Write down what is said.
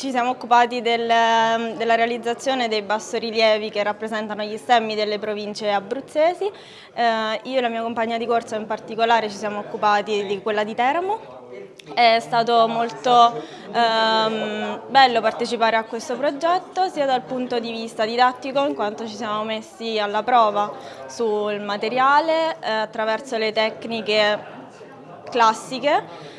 ci siamo occupati del, ehm, della realizzazione dei bassorilievi che rappresentano gli stemmi delle province abruzzesi. Eh, io e la mia compagna di corso in particolare ci siamo occupati di quella di Teramo. È stato molto ehm, bello partecipare a questo progetto sia dal punto di vista didattico in quanto ci siamo messi alla prova sul materiale eh, attraverso le tecniche classiche